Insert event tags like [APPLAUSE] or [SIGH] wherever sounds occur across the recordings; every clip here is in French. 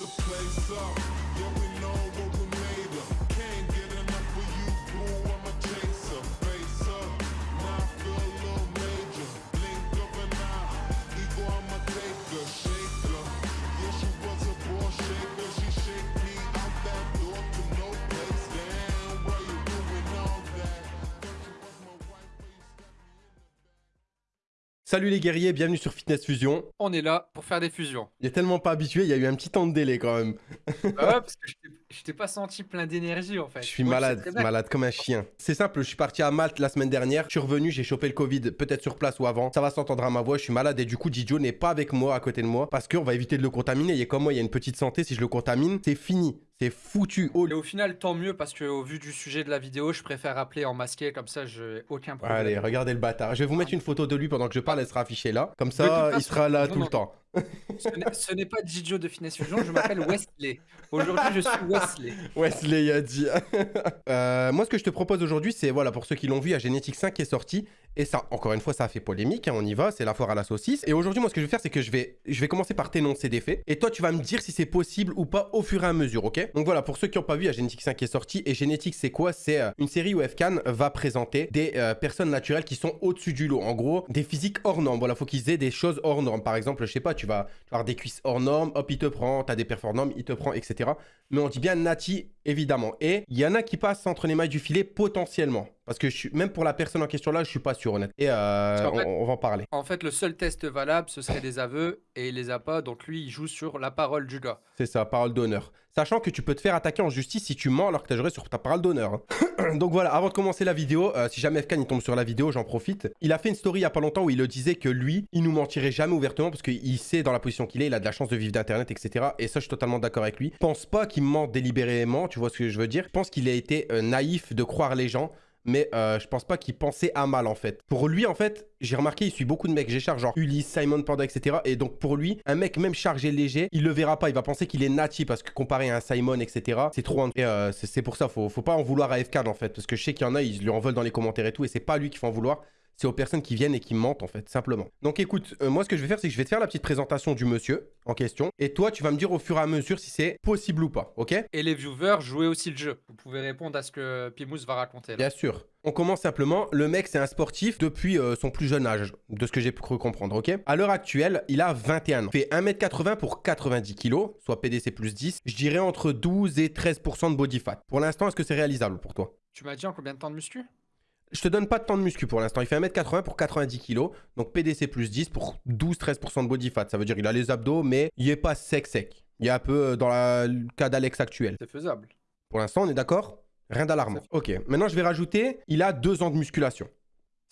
lit the place up. Yeah, we know what we Salut les guerriers, bienvenue sur Fitness Fusion. On est là pour faire des fusions. Il est tellement pas habitué, il y a eu un petit temps de délai quand même. Bah ouais, parce que je t'ai- pas senti plein d'énergie en fait. Je suis Moi, malade, malade comme un chien. C'est simple, je suis parti à Malte la semaine dernière, je suis revenu, j'ai chopé le Covid, peut-être sur place ou avant. Ça va s'entendre à ma voix, je suis malade et du coup Didio n'est pas avec moi, à côté de moi, parce qu'on va éviter de le contaminer. Il est comme moi, il y a une petite santé, si je le contamine, c'est fini, c'est foutu. Oh, Et au final, tant mieux parce que au vu du sujet de la vidéo, je préfère appeler en masqué comme ça, j'ai aucun problème. Allez, regardez le bâtard. Je vais vous mettre une photo de lui pendant que je parle, elle sera affichée là. Comme ça, il sera là non, tout le temps. Ce n'est- pas Didio de Finesse Fusion, je m'appelle Wesley. Aujourd'hui, je suis Wesley. Wesley a dit. [LAUGHS] Euh, moi, ce que je te propose aujourd'hui, c'est, voilà, pour ceux qui l'ont vu, il y a Génétique 5 qui est sorti. Et ça, encore une fois, ça a fait polémique. hein, on y va, c'est la foire à la saucisse. Et aujourd'hui, moi, ce que je vais faire, c'est que je vais, je vais commencer par t'énoncer des faits. Et toi, tu vas me dire si c'est possible ou pas au fur et à mesure, ok? Donc voilà, pour ceux qui n'ont pas vu, il y a Génétique 5 qui est sorti. Et Génétique, c'est quoi? C'est euh, une série où FCAN va présenter des euh, personnes naturelles qui sont au-dessus du lot. En gros, des physiques hors normes. Voilà, faut qu'ils aient des choses hors normes. Par exemple, je sais pas, tu vas, avoir des cuisses hors normes, hop, il te prend. T'as des perfs il te prend, etc. Mais on dit bien Nati, évidemment. Et il y en a qui passent entre les mailles du filet potentiellement. Parce que je suis, même pour la personne en question là, je suis pas sûr, honnête. Et euh, fait- on, on va en parler. En fait, le seul test valable, ce serait des aveux et il les a pas, donc lui, il joue sur la parole du gars. C'est ça, parole d'honneur. Sachant que tu peux te faire attaquer en justice si tu mens alors que tu as juré sur ta parole d'honneur. hein. [CLEARS THROAT] Donc voilà, avant de commencer la vidéo, euh, si jamais FK il tombe sur la vidéo, j'en profite. Il a fait une story il y a pas longtemps où il le disait que lui, il nous mentirait jamais ouvertement parce qu'il sait dans la position qu'il est, il a de la chance de vivre d'internet, etc. Et ça, je suis totalement d'accord avec lui. Pense pas qu'il ment délibérément, tu vois ce que je veux dire. Pense qu'il a été euh, naïf de croire les gens. Mais euh, je pense pas qu'il pensait à mal en fait. Pour lui en fait, j'ai remarqué, il suit beaucoup de mecs. J'ai chargé genre Ulysse, Simon Panda, etc. Et donc pour lui, un mec même chargé léger, il le verra pas. Il va penser qu'il est nati parce que comparé à un Simon, etc. C'est trop. Et euh, c'est pour ça, faut, faut pas en vouloir à FK en fait. Parce que je sais qu'il y en a, ils lui en veulent dans les commentaires et tout. Et c'est pas lui qu'il faut en vouloir. C'est aux personnes qui viennent et qui mentent en fait, simplement. Donc écoute, euh, moi ce que je vais faire, c'est que je vais te faire la petite présentation du monsieur en question. Et toi, tu vas me dire au fur et à mesure si c'est possible ou pas, ok? Et les viewers, jouez aussi le jeu. Vous pouvez répondre à ce que Pimous va raconter. là. Bien sûr. On commence simplement. Le mec, c'est un sportif depuis euh, son plus jeune âge, de ce que j'ai cru comprendre, ok? À l'heure actuelle, il a 21 ans. Il fait 1m80 pour 90 kg, soit PDC plus 10. Je dirais entre 12 et 13% de body fat. Pour l'instant, est-ce que c'est réalisable pour toi? Tu m'as dit en combien de temps de muscu? Je te donne pas de temps de muscu pour l'instant. Il fait 1m80 pour 90 kg, donc PDC plus 10 pour 12-13% de body fat. Ça veut dire qu'il a les abdos, mais il est pas sec sec. Il est un peu euh, dans la- le cas d'Alex actuel. C'est faisable. Pour l'instant, on est d'accord? Rien d'alarmant. Ok, maintenant je vais rajouter, il a deux ans de musculation.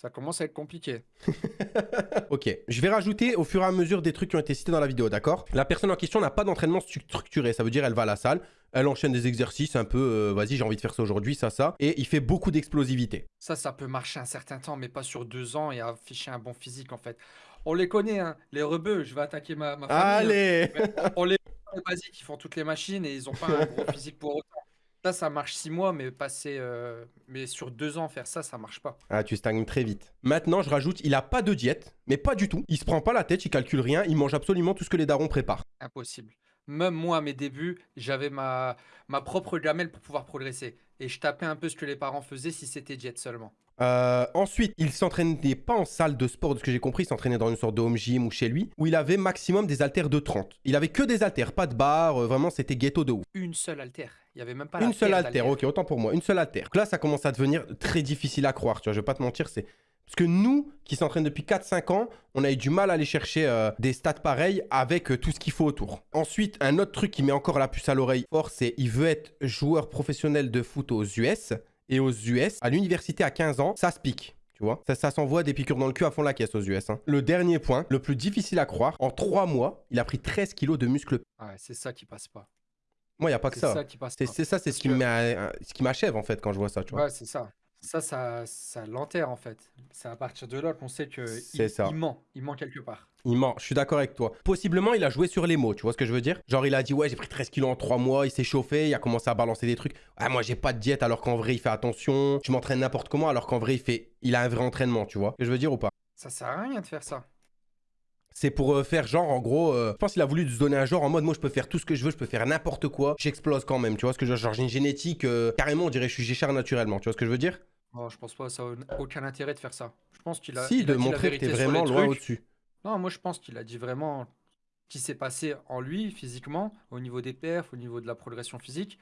Ça commence à être compliqué. [LAUGHS] Ok, je vais rajouter au fur et à mesure des trucs qui ont été cités dans la vidéo, d'accord? La personne en question n'a pas d'entraînement stru- structuré, ça veut dire elle va à la salle, elle enchaîne des exercices un peu, euh, vas-y j'ai envie de faire ça aujourd'hui, ça, ça, et il fait beaucoup d'explosivité. Ça, ça peut marcher un certain temps, mais pas sur deux ans et afficher un bon physique en fait. On les connaît, hein, les rebeux. Je vais attaquer ma, ma famille. hein. Allez On les basiques, ils font toutes les machines et ils ont pas un gros physique pour autant. Ça, ça marche six mois, mais passer, euh, mais sur deux ans faire ça, ça marche pas. Ah, tu stagnes très vite. Maintenant, je rajoute, il a pas de diète, mais pas du tout. Il se prend pas la tête, il calcule rien, il mange absolument tout ce que les darons préparent. Impossible. Même moi, à mes débuts, j'avais ma, ma propre gamelle pour pouvoir progresser. Et je tapais un peu ce que les parents faisaient si c'était diète seulement. Euh, ensuite, il s'entraînait pas en salle de sport, de ce que j'ai compris, il s'entraînait dans une sorte de home gym ou chez lui, où il avait maximum des haltères de 30. Il avait que des haltères, pas de barre, euh, vraiment c'était ghetto de ouf. Une seule altère. Il n'y avait même pas Une seule paire altère, ok, autant pour moi, une seule altère. Donc là, ça commence à devenir très difficile à croire, tu vois, je vais pas te mentir, c'est... Parce que nous, qui s'entraînent depuis 4-5 ans, on a eu du mal à aller chercher euh, des stats pareils avec euh, tout ce qu'il faut autour. Ensuite, un autre truc qui met encore la puce à l'oreille fort, c'est il veut être joueur professionnel de foot aux US. Et aux US, à l'université à 15 ans, ça se pique. Tu vois, ça, ça s'envoie des piqûres dans le cul à fond la caisse aux US. hein. Le dernier point, le plus difficile à croire, en 3 mois, il a pris 13 kilos de muscles. Ouais, c'est ça qui passe pas. Moi, il n'y a pas que C'est ça. ça qui passe C'est pas. c'est ça, c'est m'a- ce qui m'achève en fait quand je vois ça, tu vois. Ouais, c'est ça. Ça, ça, ça l'enterre en fait. C'est à partir de là qu'on sait que il, ça. il ment. Il ment quelque part. Il ment, je suis d'accord avec toi. Possiblement, il a joué sur les mots, tu vois ce que je veux dire? Genre, il a dit, ouais, j'ai pris 13 kilos en 3 mois, il s'est chauffé, il a commencé à balancer des trucs. Ah, moi, j'ai pas de diète, alors qu'en vrai, il fait attention. Je m'entraîne n'importe comment, alors qu'en vrai, il fait. Il a un vrai entraînement, tu vois ce que je veux dire ou pas? Ça sert à rien de faire ça. C'est pour euh, faire genre, en gros, euh, je pense qu'il a voulu se donner un genre en mode, moi, je peux faire tout ce que je veux, je peux faire n'importe quoi, j'explose quand même. Tu vois ce que je veux dire? Genre, j'ai une génétique, euh, carrément, on dirait que je suis Géchard naturellement. Tu vois ce que je veux dire? Oh, je pense pas, ça a aucun intérêt de faire ça. Je pense qu'il a. Si, il de a dit la montrer que t'es vraiment loin trucs. au-dessus. Non, moi je pense qu'il a dit vraiment ce qui s'est passé en lui physiquement, au niveau des perfs, au niveau de la progression physique,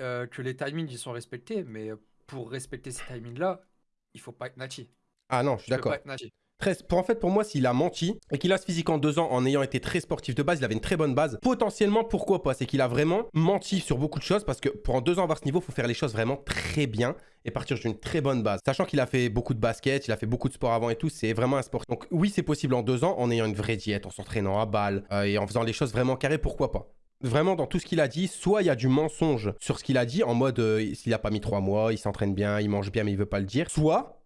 euh, que les timings ils sont respectés, mais pour respecter ces timings-là, il faut pas être Nati. Ah non, je suis Tu peux d'accord. pas être Nati. Pour, en fait, pour moi, s'il a menti et qu'il a ce physique en deux ans en ayant été très sportif de base, il avait une très bonne base. Potentiellement, pourquoi pas? C'est qu'il a vraiment menti sur beaucoup de choses parce que pour en deux ans avoir ce niveau, il faut faire les choses vraiment très bien et partir d'une très bonne base. Sachant qu'il a fait beaucoup de basket, il a fait beaucoup de sport avant et tout, c'est vraiment un sport. Donc oui, c'est possible en deux ans en ayant une vraie diète, en s'entraînant à balle euh, et en faisant les choses vraiment carrées, pourquoi pas? Vraiment, dans tout ce qu'il a dit, soit il y a du mensonge sur ce qu'il a dit, en mode euh, s'il a pas mis trois mois, il s'entraîne bien, il mange bien, mais il veut pas le dire. Soit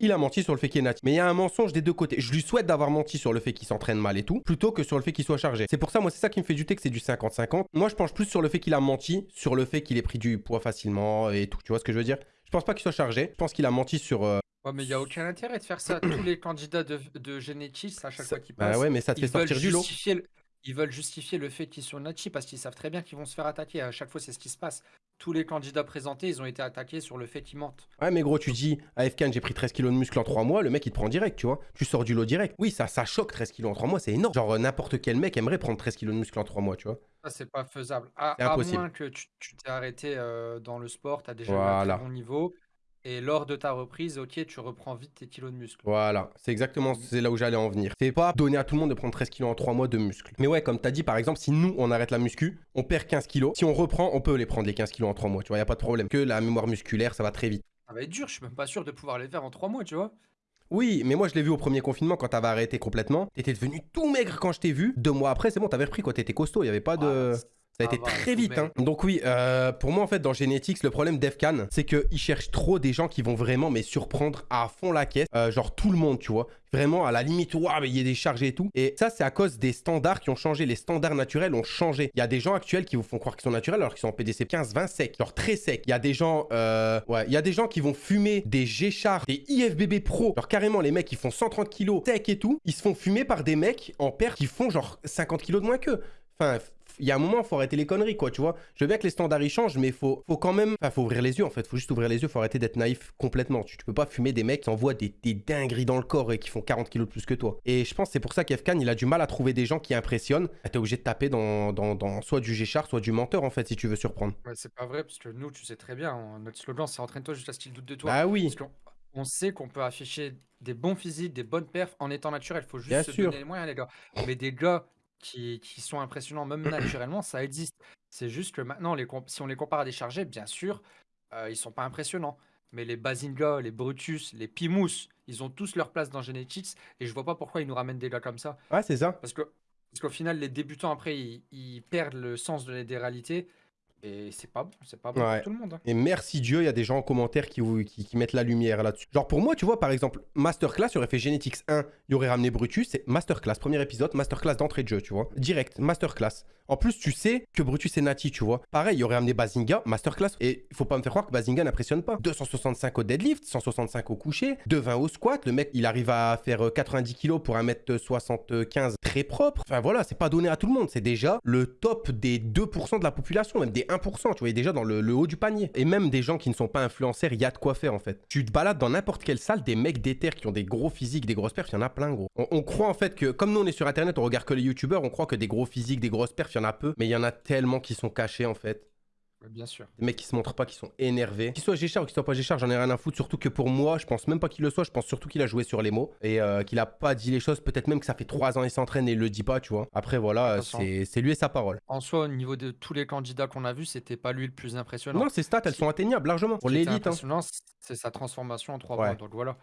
il a menti sur le fait qu'il est natif. Mais il y a un mensonge des deux côtés. Je lui souhaite d'avoir menti sur le fait qu'il s'entraîne mal et tout, plutôt que sur le fait qu'il soit chargé. C'est pour ça, moi, c'est ça qui me fait douter que c'est du 50-50. Moi, je penche plus sur le fait qu'il a menti, sur le fait qu'il ait pris du poids facilement et tout. Tu vois ce que je veux dire? Je pense pas qu'il soit chargé. Je pense qu'il a menti sur. euh, Ouais, mais il n'y a aucun intérêt de faire ça. Tous les candidats de, de Genetis, à chaque ça- fois qu'ils Bah passent, ouais, mais ça te fait ils, veulent sortir du lot. justifier le... ils veulent justifier le fait qu'ils sont Nachi parce qu'ils savent très bien qu'ils vont se faire attaquer. À chaque fois, c'est ce qui se passe. Tous les candidats présentés, ils ont été attaqués sur le fait qu'ils mentent. Ouais, mais gros, tu dis à FK, j'ai pris 13 kilos de muscle en 3 mois, le mec il te prend direct, tu vois. Tu sors du lot direct. Oui, ça, ça choque 13 kilos en 3 mois, c'est énorme. Genre, euh, n'importe quel mec aimerait prendre 13 kilos de muscle en 3 mois, tu vois. Ça, c'est pas faisable. À, à moins que tu t'es arrêté euh, dans le sport, tu as déjà eu un Voilà. très bon niveau. Et lors de ta reprise, ok, tu reprends vite tes kilos de muscle. Voilà, c'est exactement c'est là où j'allais en venir. C'est pas donner à tout le monde de prendre 13 kilos en 3 mois de muscle. Mais ouais, comme t'as dit, par exemple, si nous on arrête la muscu, on perd 15 kilos. Si on reprend, on peut les prendre les 15 kilos en 3 mois, tu vois, y a pas de problème. Que la mémoire musculaire, ça va très vite. Ça va être dur, je suis même pas sûr de pouvoir les faire en trois mois, tu vois. Oui, mais moi je l'ai vu au premier confinement quand t'avais arrêté complètement. T'étais devenu tout maigre quand je t'ai vu. Deux mois après, c'est bon, t'avais repris quoi, t'étais costaud, y avait pas de. Ah, Ça a ça été va, très vite. Hein. Donc oui, euh, pour moi en fait dans Genetics, le problème d'Efcan, c'est qu'ils cherchent trop des gens qui vont vraiment mais surprendre à fond la caisse. Euh, genre tout le monde, tu vois. Vraiment à la limite, waouh, mais il y a des charges et tout. Et ça c'est à cause des standards qui ont changé. Les standards naturels ont changé. Il y a des gens actuels qui vous font croire qu'ils sont naturels alors qu'ils sont en PDC 15, 20 secs. Genre très secs. Il y a des gens, euh, ouais, il y a des gens qui vont fumer des G-Char, des IFBB Pro. Genre carrément les mecs qui font 130 kilos secs et tout. Ils se font fumer par des mecs en paire qui font genre 50 kilos de moins qu'eux. Enfin, il y a un moment, faut arrêter les conneries, quoi, tu vois. Je veux bien que les standards ils changent, mais faut, faut quand même. Enfin, faut ouvrir les yeux, en fait. Faut juste ouvrir les yeux, faut arrêter d'être naïf complètement. Tu, tu peux pas fumer des mecs qui envoient des, des dingueries dans le corps et qui font 40 kilos de plus que toi. Et je pense que c'est pour ça qu'Efkan, il a du mal à trouver des gens qui impressionnent. Ah, T'es obligé de taper dans, dans, dans soit du Géchard, soit du menteur, en fait, si tu veux surprendre. Ouais, c'est pas vrai, parce que nous, tu sais très bien, on- notre slogan, c'est entraîne-toi jusqu'à ce qu'il doute de toi. Bah oui. Parce qu'on on sait qu'on peut afficher des bons physiques, des bonnes perfs en étant naturel. Faut juste Bien se sûr. donner les moyens, les gars. Mais des gars qui, qui sont impressionnants, même [CLEARS THROAT] naturellement, ça existe. C'est juste que maintenant, les si on les compare à des chargés, bien sûr, euh, ils sont pas impressionnants. Mais les Bazinga, les Brutus, les Pimous, ils ont tous leur place dans Genetics. Et je vois pas pourquoi ils nous ramènent des gars comme ça. Ouais, c'est ça. Parce que parce qu'au final, les débutants, après, ils, ils perdent le sens de, des réalités. Et c'est pas bon, c'est pas bon Ouais. pour tout le monde. hein. Et merci Dieu, il y a des gens en commentaire qui, vous- qui, qui mettent la lumière là-dessus. Genre pour moi, tu vois, par exemple, Masterclass, il aurait fait Genetics 1, il aurait ramené Brutus, c'est Masterclass, premier épisode, Masterclass d'entrée de jeu, tu vois. Direct, Masterclass. En plus, tu sais que Brutus est Nati, tu vois. Pareil, il aurait amené Bazinga, Masterclass. Et il faut pas me faire croire que Bazinga n'impressionne pas. 265 au deadlift, 165 au coucher, 220 au squat. Le mec, il arrive à faire euh, 90 kilos pour 1m75 très propre. Enfin voilà, c'est pas donné à tout le monde. C'est déjà le top des 2% de la population, même des 1%. Tu vois, déjà dans le, le haut du panier. Et même des gens qui ne sont pas influenceurs, il y a de quoi faire en fait. Tu te balades dans n'importe quelle salle, des mecs d'éther qui ont des gros physiques, des grosses perfs, il y en a plein gros. On, on croit en fait que, comme nous on est sur internet, on regarde que les youtubeurs, on croit que des gros physiques, des grosses perfs, il y en a peu. Mais il y en a tellement qui sont cachés en fait. Bien sûr. Des mecs qui se montrent pas, qui sont énervés. Qu'ils soient Géchard ou qu'ils soient pas Géchard, j'en ai rien à foutre. Surtout que pour moi, je pense même pas qu'il le soit. Je pense surtout qu'il a joué sur les mots et euh, qu'il a pas dit les choses. Peut-être même que ça fait trois ans qu'il s'entraîne et il le dit pas, tu vois. Après, voilà, c'est c'est lui et sa parole. En soi, au niveau de tous les candidats qu'on a vus, c'était pas lui le plus impressionnant. Non, ces stats, elles sont atteignables largement. Pour l'élite, hein. c'est sa transformation en trois Ouais. mois. Donc voilà.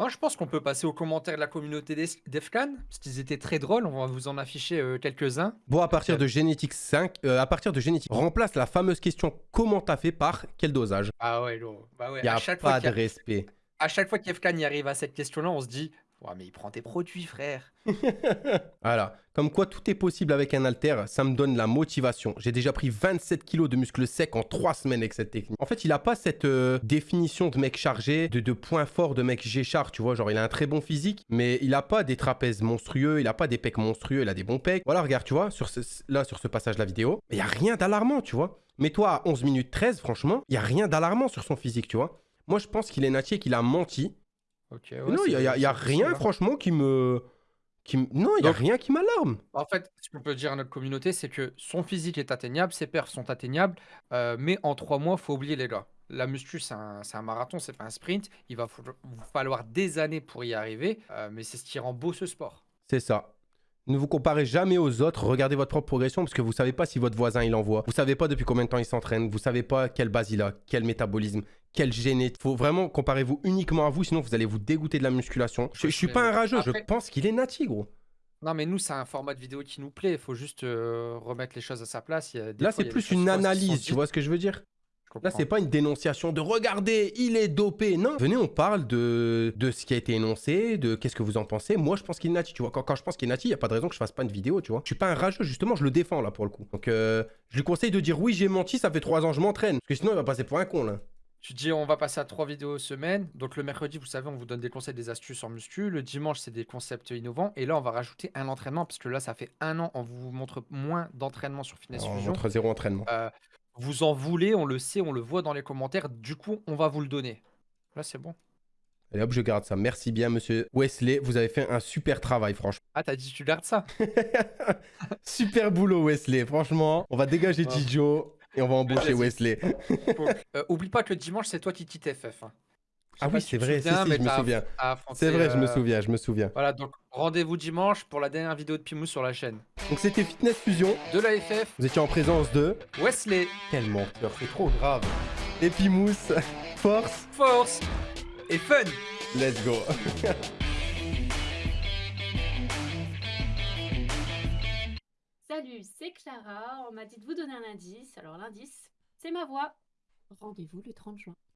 Moi, je pense qu'on peut passer aux commentaires de la communauté d'Es- d'Efcan, parce qu'ils étaient très drôles. On va vous en afficher euh, quelques-uns. Bon, à partir de 5, euh, à partir de Genetics, remplace la fameuse question comment t'as fait par quel dosage? Ah ouais, lourd. Bah ouais. Il y à a chaque pas fois de qu'il y a- respect. à chaque fois qu'Efcan y arrive à cette question-là, on se dit Ouais, mais il prend tes produits, frère. [LAUGHS] Voilà. Comme quoi tout est possible avec un halter, ça me donne la motivation. J'ai déjà pris 27 kilos de muscles secs en 3 semaines avec cette technique. En fait, il a pas cette euh, définition de mec chargé, de, de point fort de mec G-char, tu vois. Genre, il a un très bon physique, mais il a pas des trapèzes monstrueux, il a pas des pecs monstrueux, il a des bons pecs. Voilà, regarde, tu vois, là, sur ce passage de la vidéo, il y a rien d'alarmant, tu vois. Mais toi, à 11 minutes 13, franchement, il y a rien d'alarmant sur son physique, tu vois. Moi, je pense qu'il est natier, qu'il a menti. Ouais, non, il y a, y a- rien, franchement, qui me... Qui Non, il y a rien qui m'alarme. En fait, ce qu'on peut dire à notre communauté, c'est que son physique est atteignable, ses perfs sont atteignables, euh, mais en trois mois, faut oublier les gars. La muscu, c'est un, un marathon, c'est pas un sprint. Il va falloir des années pour y arriver, euh, mais c'est ce qui rend beau ce sport. C'est ça. Ne vous comparez jamais aux autres, regardez votre propre progression parce que vous savez pas si votre voisin il envoie. Vous savez pas depuis combien de temps il s'entraîne, vous savez pas quelle base il a, quel métabolisme, quel génétique. Faut vraiment comparez-vous uniquement à vous, sinon vous allez vous dégoûter de la musculation. Je, je suis pas un rageux, je pense qu'il est nati, gros. Non, mais nous, c'est un format de vidéo qui nous plaît. Il faut juste euh, remettre les choses à sa place. Il y a des Là, c'est plus une analyse, tu vois ce que je veux dire? Là, c'est pas une dénonciation de regardez, il est dopé. Non, venez, on parle de, de ce qui a été énoncé, de qu'est-ce que vous en pensez. Moi, je pense qu'il est nati, tu vois. Quand, quand je pense qu'il est nati, il n'y a pas de raison que je fasse pas une vidéo, tu vois. Je suis pas un rageux, justement, je le défends là pour le coup. Donc, euh, je lui conseille de dire oui, j'ai menti, ça fait trois ans je m'entraîne. Parce que sinon, il va passer pour un con là. Tu dis on va passer à trois vidéos semaine. Donc le mercredi, vous savez, on vous donne des conseils, des astuces en muscu. Le dimanche, c'est des concepts innovants. Et là, on va rajouter un entraînement parce que là, ça fait un an, on vous montre moins d'entraînement sur Fitness On Fusion. montre zéro entraînement. Euh, vous en voulez, on le sait, on le voit dans les commentaires. Du coup, on va vous le donner. Là, c'est bon. Allez hop, je garde ça. Merci bien, monsieur Wesley. Vous avez fait un super travail, franchement. Ah, t'as dit tu gardes ça [LAUGHS] super boulot, Wesley. Franchement, on va dégager. Tijo et on va embaucher. Wesley. Euh, Oublie pas que le dimanche, c'est toi qui quitte FF. hein. Ah oui, c'est vrai. Souviens, si, je me souviens. C'est vrai, je me euh, souviens, je me souviens. Voilà, donc rendez-vous dimanche pour la dernière vidéo de Pimou sur la chaîne. Donc c'était Fitness Fusion. De la FF, Vous étiez en présence de... Wesley, Quel menteur, c'est trop grave. Epimousse, force, Force et Fun let's go. [LAUGHS] Clara. On m'a dit de vous donner un indice. Alors l'indice, c'est ma voix. Rendez-vous le 30 juin.